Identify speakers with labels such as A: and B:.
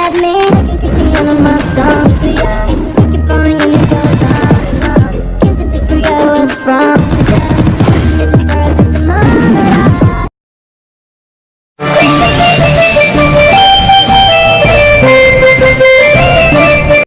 A: at me.